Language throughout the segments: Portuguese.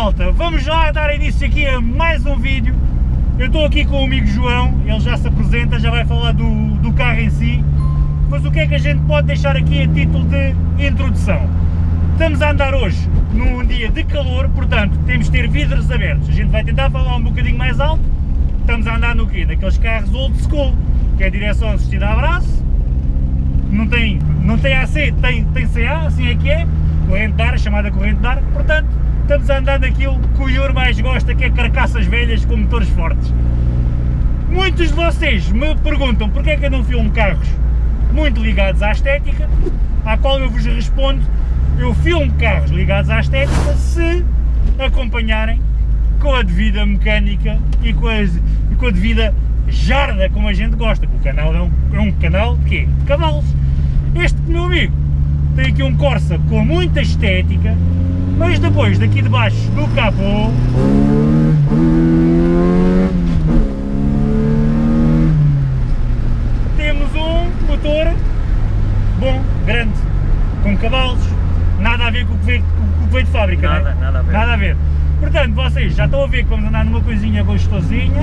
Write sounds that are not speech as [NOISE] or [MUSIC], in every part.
malta, vamos lá dar início aqui a mais um vídeo. Eu estou aqui com o amigo João, ele já se apresenta, já vai falar do, do carro em si. Mas o que é que a gente pode deixar aqui a título de introdução? Estamos a andar hoje num dia de calor, portanto temos de ter vidros abertos. A gente vai tentar falar um bocadinho mais alto. Estamos a andar no quê? Naqueles carros old school, que é direção assistida a braço. Não tem, não tem AC, tem, tem CA, assim é que é. Corrente de ar, chamada corrente de ar. Portanto, estamos a andar naquilo que o Ior mais gosta, que é carcaças velhas com motores fortes. Muitos de vocês me perguntam porque é que eu não filmo carros muito ligados à estética, à qual eu vos respondo, eu filmo carros ligados à estética se acompanharem com a devida mecânica e com a, e com a devida jarda como a gente gosta, o canal é um, é um canal de quê? Cavalos. Este meu amigo tem aqui um Corsa com muita estética, mas depois daqui debaixo do capô temos um motor bom, grande, com cavalos, nada a ver com o que veio, com o que veio de fábrica, Nada, não é? nada a ver. Nada a ver. Portanto, vocês já estão a ver que vamos andar numa coisinha gostosinha,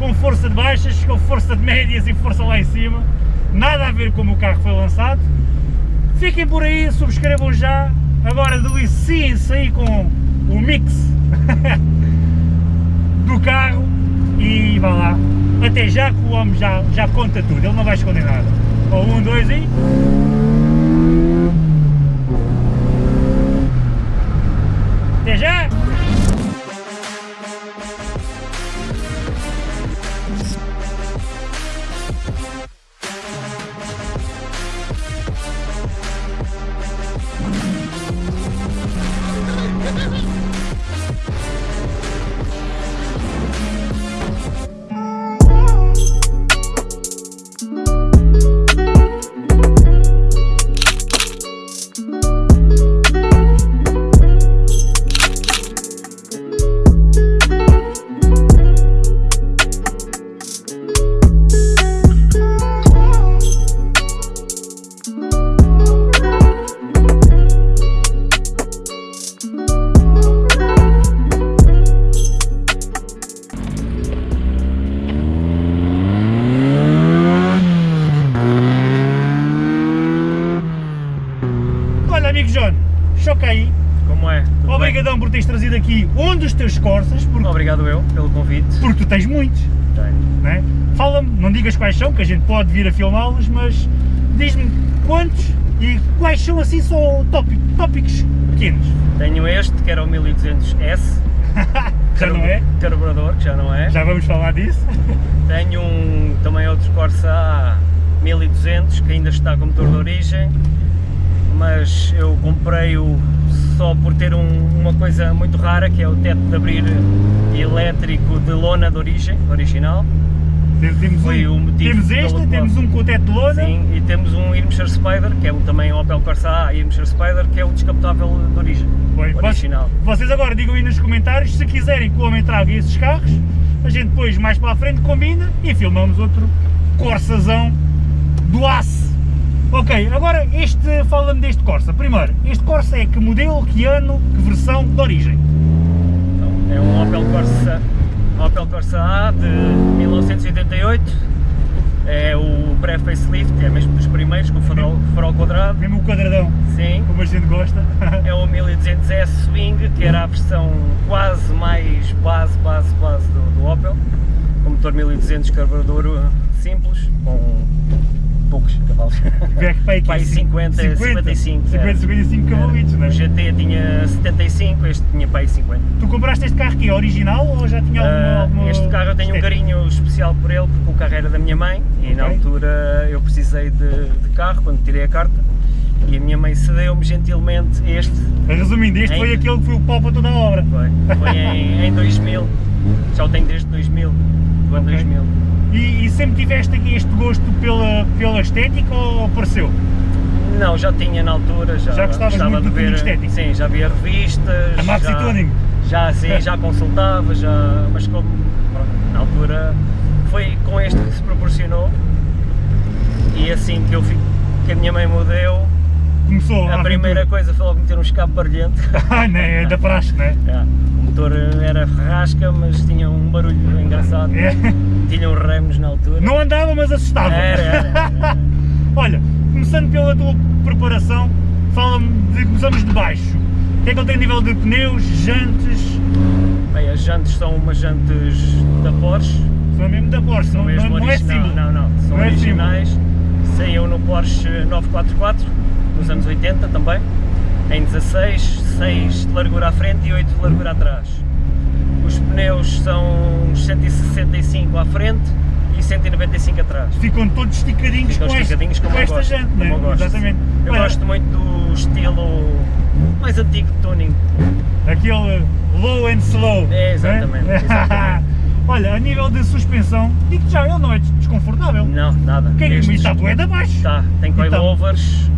com força de baixas, com força de médias e força lá em cima, nada a ver como o carro foi lançado. Fiquem por aí, subscrevam já, agora deliciem-se aí com o mix [LAUGHS] do carro e vá lá. Até já que o homem já, já conta tudo, ele não vai esconder nada. Ó, um, dois e... por teres trazido aqui um dos teus Corsas, porque, Obrigado eu pelo convite. porque tu tens muitos. Tenho. não é? Fala-me, não digas quais são, que a gente pode vir a filmá-los, mas diz-me quantos e quais são assim só tópicos, tópicos pequenos. Tenho este, que era o 1200S. [LAUGHS] Já não é? Carburador, que já não é. Já vamos falar disso. [LAUGHS] Tenho um, também outro Corsa A 1200, que ainda está com motor de origem, mas eu comprei-o só por ter um- uma coisa muito rara, que é o teto de abrir elétrico de lona de origem, original. Temos, Foi um, o motivo temos este, temos um com o teto de lona. Sim, e temos um Irmscher Spider, que é um, também um Opel Corsa A Irmscher Spider, que é o descapotável de origem, Bem, original. Vocês agora digam aí nos comentários se quiserem que o homem traga esses carros, a gente depois mais para a frente combina e filmamos outro Corsazão do aço. Ok, agora este, fala-me deste Corsa. Primeiro, este Corsa é que modelo, que ano, que versão de origem? Então, é um Opel Corsa, Opel Corsa A de 1988, é o pré-facelift, é mesmo dos primeiros, com o farol, farol quadrado, Mesmo o quadradão, sim. como a gente gosta. É o 1200S Swing, que era a versão quase mais base, base, base do, do Opel, com motor 1200 carburador uh, simples, com poucos cavalos. Que pai aqui, Pai 50, 55, 50, era. 55 cavalitos, não é? O GT tinha 75, este tinha pai 50. Tu compraste este carro aqui original ou já tinha alguma, Ah, alguma este carro eu tenho um estética? carinho especial por ele porque o carro era da minha mãe e na Ok. altura eu precisei de, de carro quando tirei a carta e a minha mãe cedeu-me gentilmente este, Resumindo, este Em- foi aquele que foi o pau para toda a obra. foi, foi em, em 2000, já o tenho desde 2000, do ano Ok. 2000. E, e sempre tiveste aqui este gosto pela, pela estética ou apareceu? Não, já tinha na altura, já, Já gostavas gostava muito de ver, estético? sim, já via revistas, A Maxi já, Tuning? já, sim, já [LAUGHS] consultava, já, mas como, na altura foi com este que se proporcionou e assim que, eu, fi- que a minha mãe me deu, começou A primeira aventura. coisa foi logo meter um escape barulhento. [LAUGHS] Ah, né, é da praxe, né? [LAUGHS] É, o motor era ferrasca, mas tinha um barulho engraçado. É. Tinha uns remos na altura. Não andava, mas assustava. Era, era, era. [LAUGHS] Olha, começando pela tua preparação, fala-me de começamos de baixo. O que é que ele tem a nível de pneus, jantes? Bem, as jantes são umas jantes da Porsche. São mesmo da Porsche, São não, mesmo não, não é símbolo. Não, não, são Não é originais. Saiu no Porsche 944, nos anos 80 também. Em 16, 6 de largura à frente e 8 de largura atrás. Os pneus são uns 165 à frente e 195 atrás. Ficam todos esticadinhos Ficam com, este- esticadinhos como com eu esta gosto, como né? eu gosto. Exatamente. Eu Olha, gosto muito do estilo mais antigo de tuning. Aquele low and slow. É, exatamente, [LAUGHS] exatamente. Olha, a nível de suspensão, digo já, ele não é desconfortável. Não, nada. O que é que Estes- está de abaixo? Tá, tem Então. coilovers,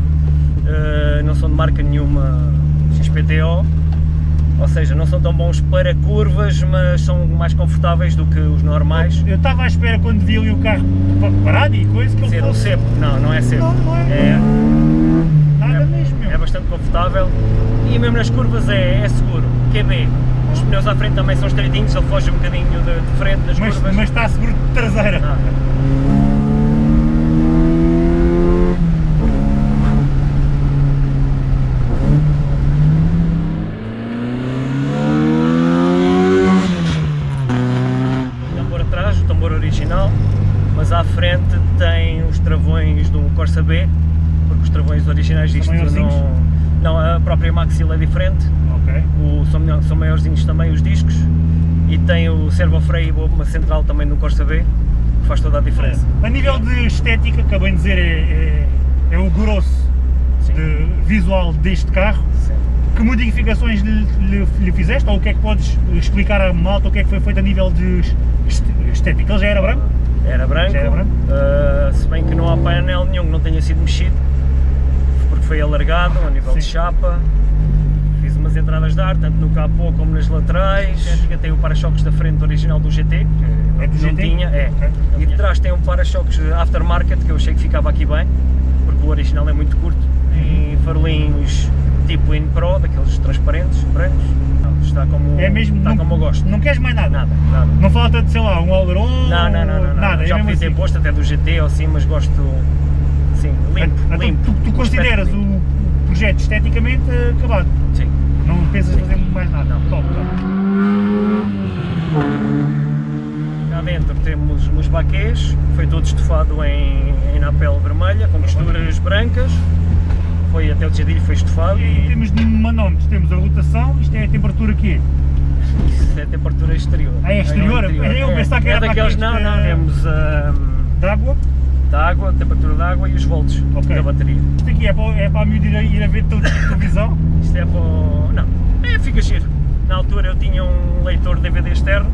eh, não são de marca nenhuma XPTO, ou seja, não são tão bons para curvas, mas são mais confortáveis do que os normais. Eu estava à espera quando vi ali o carro pa- parado e coisa que ele Ser um cepo, não, não é cepo. Não, não é. É, nada é, mesmo. é bastante confortável e mesmo nas curvas é, é seguro. QB, os pneus à frente também são estreitinhos, ele foge um bocadinho de, de frente nas mas, curvas. mas está seguro de traseira. Nada. O tambor atrás, o tambor original, mas à frente tem os travões do Corsa B, porque os travões originais disto maiorzinhos? não, não, é diferente, Ok. o, são, são maiorzinhos também os discos, e tem o servofreio e uma central também no Corsa B, que faz toda a diferença. A nível de estética, acabei de dizer, é, é, é o grosso de visual deste carro. Sim. Que modificações lhe, lhe- lhe fizeste? Ou o que é que podes explicar à malta o que é que foi feito a nível de est- estética? Ele já era branco? Era branco, Já era branco? uh, se bem que não há painel nenhum que não tenha sido mexido, porque foi alargado a nível de Sim. chapa, fiz umas entradas de ar, tanto no capô como nas laterais, Estética tem o para-choques da frente original do GT, que É do não GT? tinha, é, e de trás tem um para-choques aftermarket que eu achei que ficava aqui bem, porque o original é muito curto, Uhum. e farolinhos tipo In Pro, daqueles transparentes, brancos, Não, está como, É mesmo, está não, como eu gosto. não queres mais nada? Nada, nada. Não falta de, sei lá, um aileron? Não, não, não, não, nada, já é podia ter assim. posto até do GT ou assim, mas gosto, sim, limpo, Então, limpo. Tu, tu Um consideras o limpo. projeto esteticamente eh, acabado? Sim. Não pensas Sim. fazer mais nada? Não. Top, top. Cá dentro temos uns baquês, foi todo estofado em, em napel vermelha, com costuras brancas, foi até o tejadilho foi estofado E e termos de manómetros, temos a rotação, isto é a temperatura aqui. isso é a temperatura exterior. Ah, é exterior? Eu pensava que é era para daqueles, não, não, temos ah, De água? da água, temperatura da água e os volts Ok. da bateria. Isto aqui é para, é para a miúda ir, a- ir a ver tel- televisão? Isto é para não, é, fica giro. Na altura eu tinha um leitor DVD externo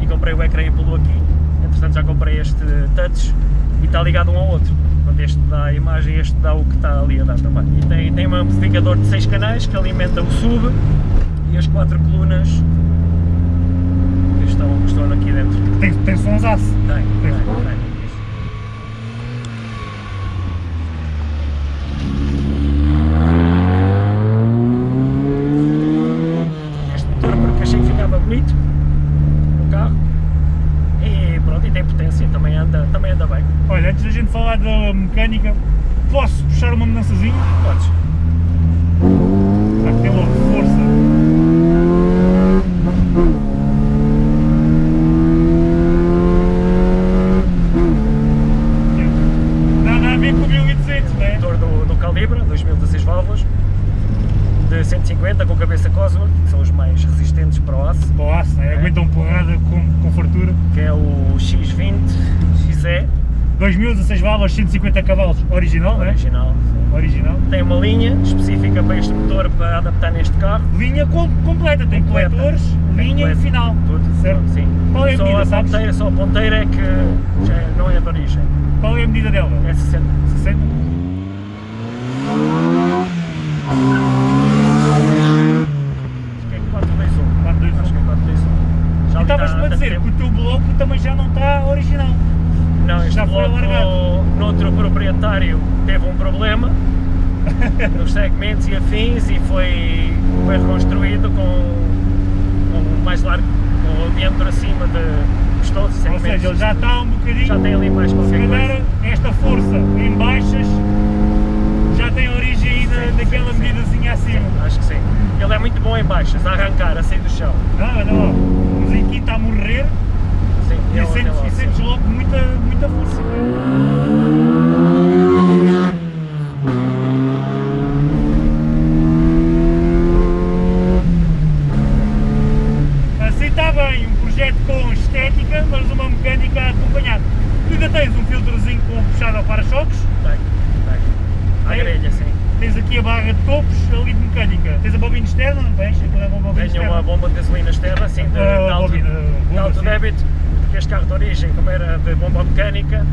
e comprei o ecrã Apple aqui, entretanto já comprei este touch e está ligado um ao outro. Portanto, este dá a imagem, este dá o que está ali a dar também. E tem, tem um amplificador de 6 canais que alimenta o sub e as quatro colunas que estão, que estão aqui dentro. Tem, tem sonsaço. Tem, tem, Tem. tem. isso. Este motor porque achei que ficava bonito no carro e pronto, e tem potência, também anda, também anda bem. Olha, antes da gente falar da mecânica, posso puxar uma mudançazinha? Podes. Para que tem logo força. Nada a ver com o 1200, não é? Motor do, do Calibra, 2016 válvulas, de 150 com cabeça Cosworth, que são os mais resistentes para o aço, Para o aço, não é? É. Aguentam porrada com, com fartura. que é o X20 XE, 2016 válvulas, 150 cavalos, original, é? original. sim. Original. Tem uma linha específica para este motor para adaptar neste carro. Linha com- completa, tem Completa. coletores, Tem linha colete. e final. Tudo, Certo? sim. Qual é a só medida, a sabes? ponteira, só a ponteira é que já é- não é de origem, Qual é a medida dela? é 60. 60? Acho que é 421. 421. Acho que é 421. Já ali estavas-me a dizer que o teu bloco também já não está original. Não, este já foi bloco, alargado. Noutro proprietário teve um problema [LAUGHS] nos segmentos e afins e foi, foi reconstruído com, com mais largo, com o diâmetro acima de os todos os Ou segmentos. seja, ele já está um bocadinho. Já tem ali mais Se qualquer calhar coisa. esta força em baixas já tem origem aí Sim, daquela sim, sim. medidazinha acima. Acho que sim. Ele é muito bom em baixas, a arrancar, a sair do chão. Ah, olha lá, o está a morrer Sim, e sentes, ele- e sentes logo muita, muita força. Assim está bem, um projeto com estética, mas uma mecânica a acompanhar. Tu ainda tens um filtrozinho com puxado ao para-choques, Tem, tem. À Tem? grelha, sim. tens aqui a barra de topos ali de mecânica, tens a bobina externa, não tens? Aquilo é uma bobina Tenho uma bomba de gasolina externa, assim, de, de Ah, alto, bobina, de bomba, alto sim. débito, porque este carro de origem, como era de bomba mecânica,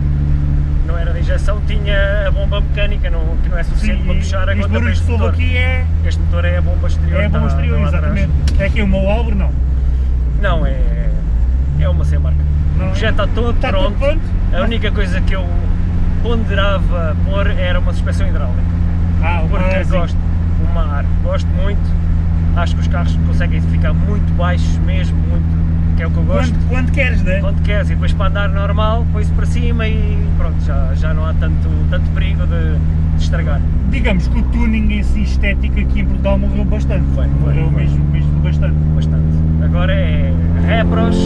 não era de injeção, tinha a bomba mecânica, não, que não é suficiente Sim, para puxar a que deste motor. aqui é, Este motor é a bomba exterior. é a bomba exterior, tá exatamente. É aqui o meu Álvaro, não. Não, é, é uma sem marca. Não, o já está todo Está pronto. pronto? A única coisa que eu ponderava pôr era uma suspensão hidráulica. Ah, o porque ah, sim. gosto, o mar, gosto muito, acho que os carros conseguem ficar muito baixos mesmo, muito, que é o que eu gosto. Quando, quando queres, né? Quando queres e depois para andar normal, põe-se para cima e pronto, já, já não há tanto, tanto perigo de, de estragar. Digamos que o tuning em si estético aqui em Portugal morreu bastante. Foi, foi, morreu foi. mesmo, mesmo bastante. Bastante. Agora é repros,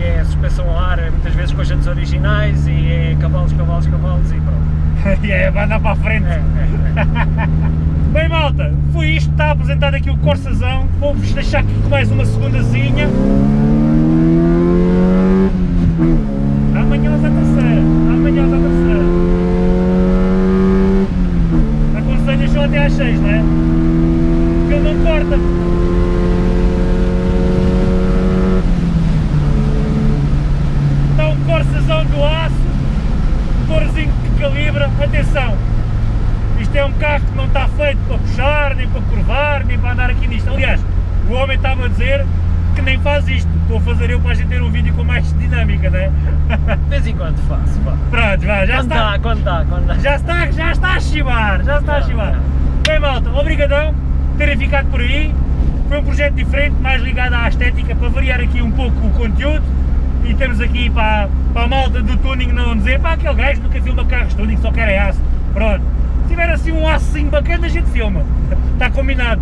é suspensão a ar, é muitas vezes com as jantes originais e é cavalos, cavalos, cavalos e pronto. E [LAUGHS] é, vai andar para a frente. [LAUGHS] Bem malta, foi isto, está apresentado aqui o Corsazão, vou-vos deixar aqui com mais uma segundazinha. Amanhã à terceira, amanhã à terceira. Aconselho só até às seis, não é? Que ele não corta. Está um Corsazão do aço, motorzinho que calibra, atenção, isto é um carro que não está feito para puxar, nem para curvar, nem para andar aqui nisto. Aliás, o homem estava a dizer que nem faz isto. Estou a fazer eu para a gente ter um vídeo com mais dinâmica, não é? De vez em quando faço. Pronto, vá, já Quando está. dá, quando dá, quando dá. Já está, já está a chivar, já está a Já, chivar. já. Bem malta, obrigadão por terem ficado por aí. Foi um projeto diferente, mais ligado à estética, para variar aqui um pouco o conteúdo. E temos aqui para, para a malta do tuning não dizer, pá, aquele gajo nunca filma carros tuning, só quer é aço. Pronto. Se tiver assim um açozinho bacana, a gente filma. Está [LAUGHS] combinado.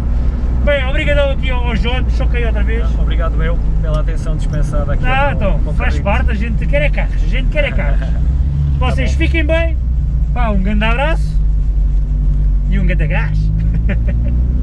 Bem, obrigadão aqui ao João, choquei outra vez. Obrigado eu pela atenção dispensada aqui. Ah, então, faz parte, a gente quer é carros, a gente quer é carros. [LAUGHS] Vocês bom. fiquem bem, pá, um grande abraço e um grande gás. [LAUGHS]